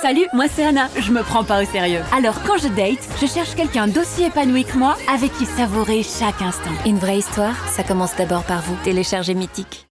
Salut, moi c'est Anna. Je me prends pas au sérieux. Alors quand je date, je cherche quelqu'un d'aussi épanoui que moi, avec qui savourer chaque instant. Une vraie histoire, ça commence d'abord par vous. Téléchargez Mythique.